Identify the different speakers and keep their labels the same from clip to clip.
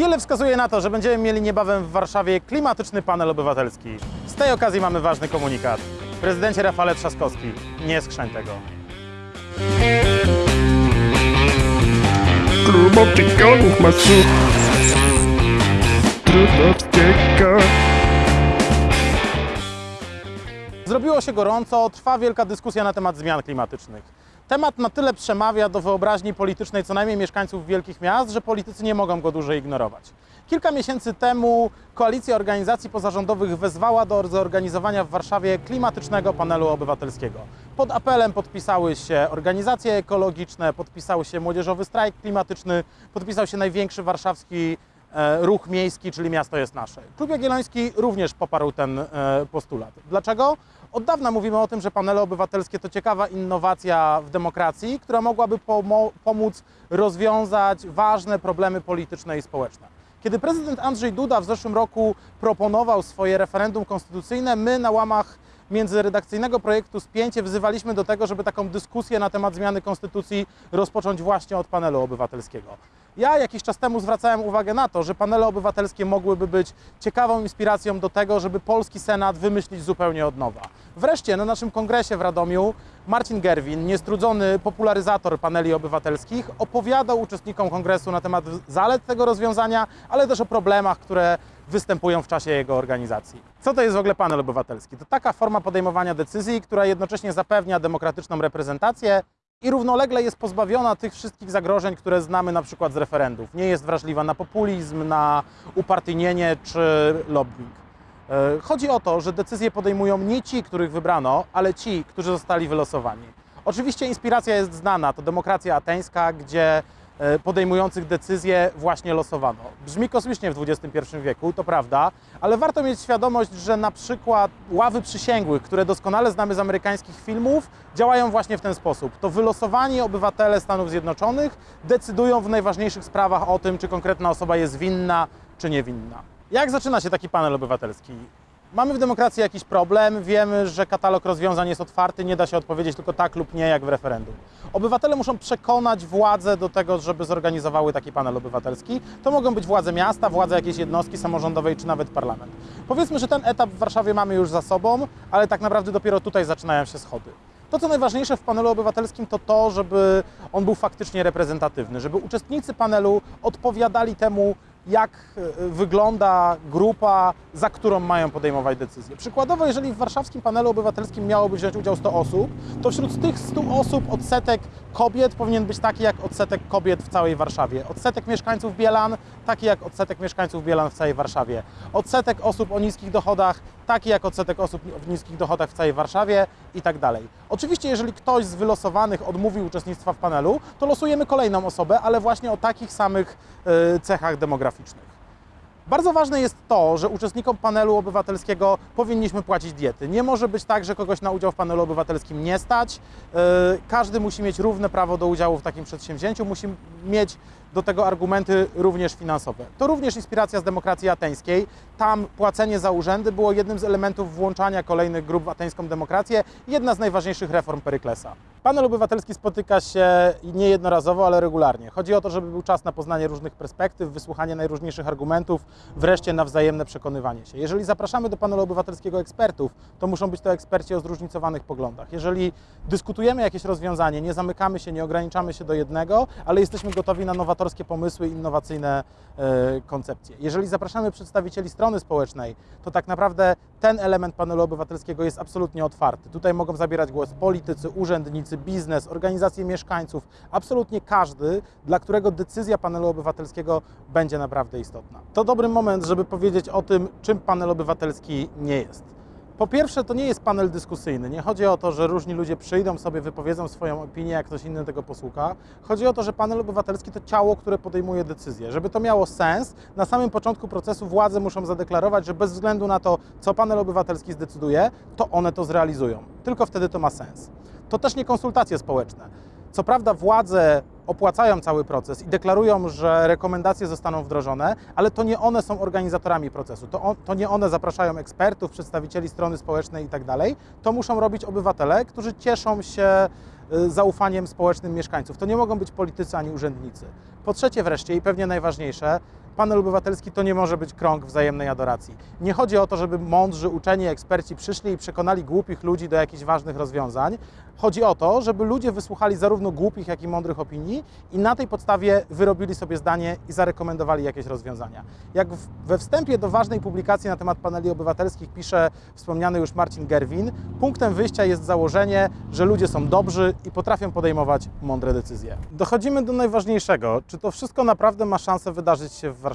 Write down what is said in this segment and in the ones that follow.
Speaker 1: Wiele wskazuje na to, że będziemy mieli niebawem w Warszawie klimatyczny panel obywatelski. Z tej okazji mamy ważny komunikat. Prezydencie Rafale Trzaskowski, nie skrzeń tego.
Speaker 2: Klub masu Trudowskiego
Speaker 1: Zrobiło się gorąco, trwa wielka dyskusja na temat zmian klimatycznych. Temat na tyle przemawia do wyobraźni politycznej co najmniej mieszkańców wielkich miast, że politycy nie mogą go dłużej ignorować. Kilka miesięcy temu koalicja organizacji pozarządowych wezwała do zorganizowania w Warszawie klimatycznego panelu obywatelskiego. Pod apelem podpisały się organizacje ekologiczne, podpisał się Młodzieżowy Strajk Klimatyczny, podpisał się największy warszawski e, ruch miejski, czyli Miasto jest Nasze. Klub Jagielloński również poparł ten e, postulat. Dlaczego? Od dawna mówimy o tym, że panele obywatelskie to ciekawa innowacja w demokracji, która mogłaby pomóc rozwiązać ważne problemy polityczne i społeczne. Kiedy prezydent Andrzej Duda w zeszłym roku proponował swoje referendum konstytucyjne, my na łamach międzyredakcyjnego projektu Spięcie wzywaliśmy do tego, żeby taką dyskusję na temat zmiany konstytucji rozpocząć właśnie od panelu obywatelskiego. Ja jakiś czas temu zwracałem uwagę na to, że panele obywatelskie mogłyby być ciekawą inspiracją do tego, żeby polski Senat wymyślić zupełnie od nowa. Wreszcie na naszym kongresie w Radomiu Marcin Gerwin, niestrudzony popularyzator paneli obywatelskich, opowiadał uczestnikom kongresu na temat zalet tego rozwiązania, ale też o problemach, które występują w czasie jego organizacji. Co to jest w ogóle panel obywatelski? To taka forma podejmowania decyzji, która jednocześnie zapewnia demokratyczną reprezentację i równolegle jest pozbawiona tych wszystkich zagrożeń, które znamy na przykład z referendów. Nie jest wrażliwa na populizm, na upartyjnienie czy lobbying. E, Chodzi o to, że decyzje podejmują nie ci, których wybrano, ale ci, którzy zostali wylosowani. Oczywiście inspiracja jest znana, to demokracja ateńska, gdzie podejmujących decyzje właśnie losowano. Brzmi kosmicznie w XXI wieku, to prawda, ale warto mieć świadomość, że na przykład ławy przysięgłych, które doskonale znamy z amerykańskich filmów, działają właśnie w ten sposób. To wylosowani obywatele Stanów Zjednoczonych decydują w najważniejszych sprawach o tym, czy konkretna osoba jest winna, czy niewinna. Jak zaczyna się taki panel obywatelski? Mamy w demokracji jakiś problem, wiemy, że katalog rozwiązań jest otwarty, nie da się odpowiedzieć tylko tak lub nie, jak w referendum. Obywatele muszą przekonać władze do tego, żeby zorganizowały taki panel obywatelski. To mogą być władze miasta, władze jakiejś jednostki samorządowej, czy nawet parlament. Powiedzmy, że ten etap w Warszawie mamy już za sobą, ale tak naprawdę dopiero tutaj zaczynają się schody. To, co najważniejsze w panelu obywatelskim, to to, żeby on był faktycznie reprezentatywny, żeby uczestnicy panelu odpowiadali temu, jak e, wygląda grupa, za którą mają podejmować decyzje. Przykładowo, jeżeli w warszawskim panelu obywatelskim miałoby wziąć udział 100 osób, to wśród tych 100 osób odsetek kobiet powinien być taki jak odsetek kobiet w całej Warszawie. Odsetek mieszkańców Bielan taki jak odsetek mieszkańców Bielan w całej Warszawie. Odsetek osób o niskich dochodach taki jak odsetek osób w niskich dochodach w całej Warszawie i tak dalej. Oczywiście, jeżeli ktoś z wylosowanych odmówi uczestnictwa w panelu, to losujemy kolejną osobę, ale właśnie o takich samych e, cechach demograficznych. Bardzo ważne jest to, że uczestnikom panelu obywatelskiego powinniśmy płacić diety. Nie może być tak, że kogoś na udział w panelu obywatelskim nie stać. Yy, Każdy musi mieć równe prawo do udziału w takim przedsięwzięciu, musi mieć do tego argumenty również finansowe. To również inspiracja z demokracji ateńskiej. Tam płacenie za urzędy było jednym z elementów włączania kolejnych grup w ateńską demokrację, jedna z najważniejszych reform Peryklesa. Panel obywatelski spotyka się niejednorazowo, ale regularnie. Chodzi o to, żeby był czas na poznanie różnych perspektyw, wysłuchanie najróżniejszych argumentów, wreszcie na wzajemne przekonywanie się. Jeżeli zapraszamy do panelu obywatelskiego ekspertów, to muszą być to eksperci o zróżnicowanych poglądach. Jeżeli dyskutujemy jakieś rozwiązanie, nie zamykamy się, nie ograniczamy się do jednego, ale jesteśmy gotowi na nowatorskie pomysły, innowacyjne e, koncepcje. Jeżeli zapraszamy przedstawicieli strony społecznej, to tak naprawdę ten element panelu obywatelskiego jest absolutnie otwarty. Tutaj mogą zabierać głos politycy, urzędnicy, biznes, organizacje mieszkańców, absolutnie każdy, dla którego decyzja panelu obywatelskiego będzie naprawdę istotna. To dobry moment, żeby powiedzieć o tym, czym panel obywatelski nie jest. Po pierwsze, to nie jest panel dyskusyjny. Nie chodzi o to, że różni ludzie przyjdą sobie, wypowiedzą swoją opinię, jak ktoś inny tego posłucha. Chodzi o to, że panel obywatelski to ciało, które podejmuje decyzje. Żeby to miało sens, na samym początku procesu władze muszą zadeklarować, że bez względu na to, co panel obywatelski zdecyduje, to one to zrealizują. Tylko wtedy to ma sens. To też nie konsultacje społeczne. Co prawda władze opłacają cały proces i deklarują, że rekomendacje zostaną wdrożone, ale to nie one są organizatorami procesu. To, on, to nie one zapraszają ekspertów, przedstawicieli strony społecznej i tak. To muszą robić obywatele, którzy cieszą się y, zaufaniem społecznym mieszkańców. To nie mogą być politycy ani urzędnicy. Po trzecie wreszcie i pewnie najważniejsze, panel obywatelski to nie może być krąg wzajemnej adoracji. Nie chodzi o to, żeby mądrzy, uczeni, eksperci przyszli i przekonali głupich ludzi do jakichś ważnych rozwiązań. Chodzi o to, żeby ludzie wysłuchali zarówno głupich, jak i mądrych opinii i na tej podstawie wyrobili sobie zdanie i zarekomendowali jakieś rozwiązania. Jak we wstępie do ważnej publikacji na temat paneli obywatelskich pisze wspomniany już Marcin Gerwin, punktem wyjścia jest założenie, że ludzie są dobrzy i potrafią podejmować mądre decyzje. Dochodzimy do najważniejszego. Czy to wszystko naprawdę ma szansę wydarzyć się w Warszawie?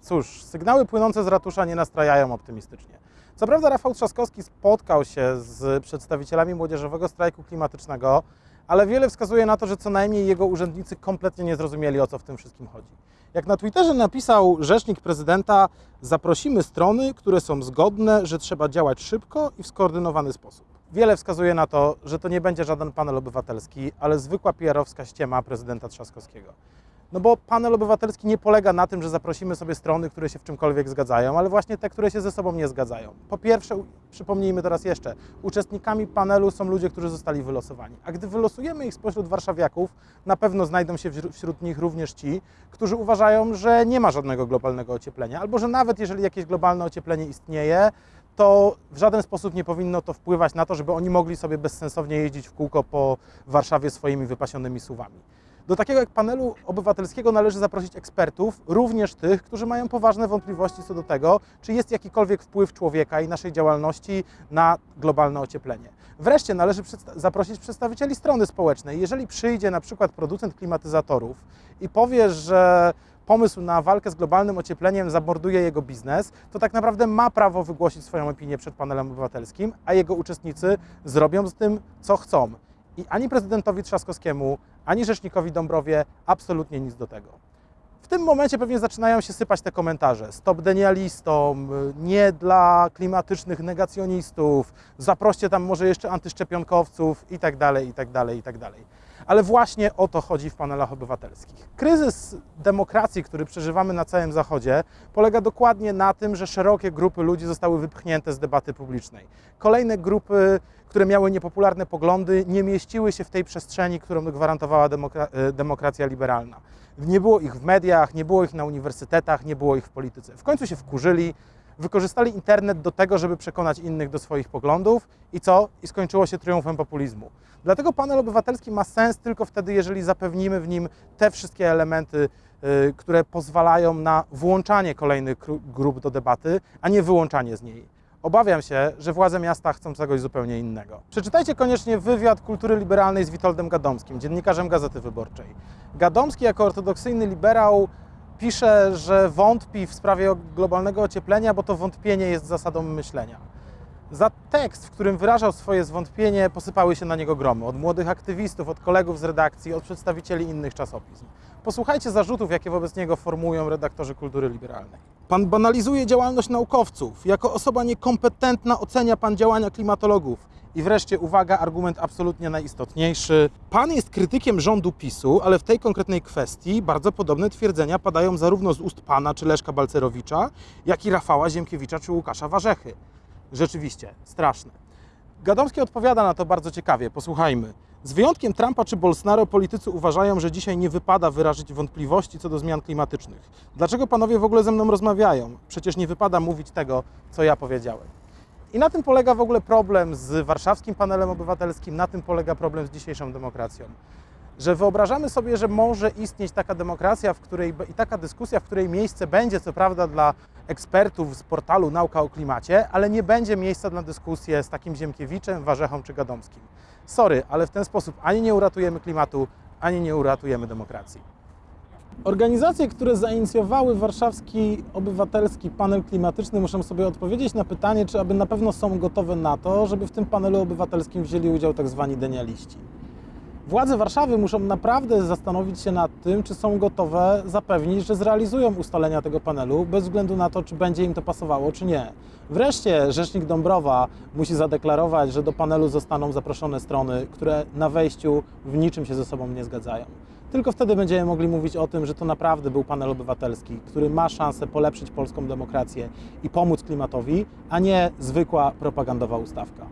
Speaker 1: Cóż, sygnały płynące z ratusza nie nastrajają optymistycznie. Co prawda Rafał Trzaskowski spotkał się z przedstawicielami młodzieżowego strajku klimatycznego, ale wiele wskazuje na to, że co najmniej jego urzędnicy kompletnie nie zrozumieli, o co w tym wszystkim chodzi. Jak na Twitterze napisał rzecznik prezydenta, zaprosimy strony, które są zgodne, że trzeba działać szybko i w skoordynowany sposób. Wiele wskazuje na to, że to nie będzie żaden panel obywatelski, ale zwykła PR-owska ściema prezydenta Trzaskowskiego. No bo panel obywatelski nie polega na tym, że zaprosimy sobie strony, które się w czymkolwiek zgadzają, ale właśnie te, które się ze sobą nie zgadzają. Po pierwsze, przypomnijmy teraz jeszcze, uczestnikami panelu są ludzie, którzy zostali wylosowani. A gdy wylosujemy ich spośród warszawiaków, na pewno znajdą się wśród nich również ci, którzy uważają, że nie ma żadnego globalnego ocieplenia, albo że nawet jeżeli jakieś globalne ocieplenie istnieje, to w żaden sposób nie powinno to wpływać na to, żeby oni mogli sobie bezsensownie jeździć w kółko po Warszawie swoimi wypasionymi suwami. Do takiego jak panelu obywatelskiego należy zaprosić ekspertów, również tych, którzy mają poważne wątpliwości co do tego, czy jest jakikolwiek wpływ człowieka i naszej działalności na globalne ocieplenie. Wreszcie należy zaprosić przedstawicieli strony społecznej. Jeżeli przyjdzie na przykład producent klimatyzatorów i powie, że pomysł na walkę z globalnym ociepleniem zamorduje jego biznes, to tak naprawdę ma prawo wygłosić swoją opinię przed panelem obywatelskim, a jego uczestnicy zrobią z tym, co chcą. I ani prezydentowi Trzaskowskiemu, ani rzecznikowi Dąbrowie absolutnie nic do tego. W tym momencie pewnie zaczynają się sypać te komentarze. Stop denialistom, nie dla klimatycznych negacjonistów, zaproście tam może jeszcze antyszczepionkowców i tak dalej, i tak dalej, i tak dalej. Ale właśnie o to chodzi w panelach obywatelskich. Kryzys demokracji, który przeżywamy na całym Zachodzie, polega dokładnie na tym, że szerokie grupy ludzi zostały wypchnięte z debaty publicznej. Kolejne grupy, które miały niepopularne poglądy, nie mieściły się w tej przestrzeni, którą gwarantowała demokra- e, demokracja liberalna. Nie było ich w mediach, nie było ich na uniwersytetach, nie było ich w polityce. W końcu się wkurzyli, wykorzystali internet do tego, żeby przekonać innych do swoich poglądów i co? I skończyło się triumfem populizmu. Dlatego panel obywatelski ma sens tylko wtedy, jeżeli zapewnimy w nim te wszystkie elementy, y, które pozwalają na włączanie kolejnych grup do debaty, a nie wyłączanie z niej. Obawiam się, że władze miasta chcą czegoś zupełnie innego. Przeczytajcie koniecznie wywiad kultury liberalnej z Witoldem Gadomskim, dziennikarzem Gazety Wyborczej. Gadomski jako ortodoksyjny liberał pisze, że wątpi w sprawie globalnego ocieplenia, bo to wątpienie jest zasadą myślenia. Za tekst, w którym wyrażał swoje zwątpienie, posypały się na niego gromy. Od młodych aktywistów, od kolegów z redakcji, od przedstawicieli innych czasopism. Posłuchajcie zarzutów, jakie wobec niego formułują redaktorzy kultury liberalnej. Pan banalizuje działalność naukowców. Jako osoba niekompetentna ocenia pan działania klimatologów. I wreszcie, uwaga, argument absolutnie najistotniejszy. Pan jest krytykiem rządu PiSu, ale w tej konkretnej kwestii bardzo podobne twierdzenia padają zarówno z ust pana czy Leszka Balcerowicza, jak i Rafała Ziemkiewicza czy Łukasza Warzechy. Rzeczywiście, straszne. Gadomski odpowiada na to bardzo ciekawie. Posłuchajmy. Z wyjątkiem Trumpa czy Bolsonaro politycy uważają, że dzisiaj nie wypada wyrazić wątpliwości co do zmian klimatycznych. Dlaczego panowie w ogóle ze mną rozmawiają? Przecież nie wypada mówić tego, co ja powiedziałem. I na tym polega w ogóle problem z warszawskim panelem obywatelskim, na tym polega problem z dzisiejszą demokracją. Że wyobrażamy sobie, że może istnieć taka demokracja, w której i taka dyskusja, w której miejsce będzie, co prawda, dla ekspertów z portalu Nauka o Klimacie, ale nie będzie miejsca na dyskusję z takim Ziemkiewiczem, Warzechą czy Gadomskim. Sorry, ale w ten sposób ani nie uratujemy klimatu, ani nie uratujemy demokracji. Organizacje, które zainicjowały warszawski obywatelski panel klimatyczny, muszą sobie odpowiedzieć na pytanie, czy aby na pewno są gotowe na to, żeby w tym panelu obywatelskim wzięli udział tak zwani denialiści. Władze Warszawy muszą naprawdę zastanowić się nad tym, czy są gotowe zapewnić, że zrealizują ustalenia tego panelu, bez względu na to, czy będzie im to pasowało, czy nie. Wreszcie rzecznik Dąbrowa musi zadeklarować, że do panelu zostaną zaproszone strony, które na wejściu w niczym się ze sobą nie zgadzają. Tylko wtedy będziemy mogli mówić o tym, że to naprawdę był panel obywatelski, który ma szansę polepszyć polską demokrację i pomóc klimatowi, a nie zwykła propagandowa ustawka.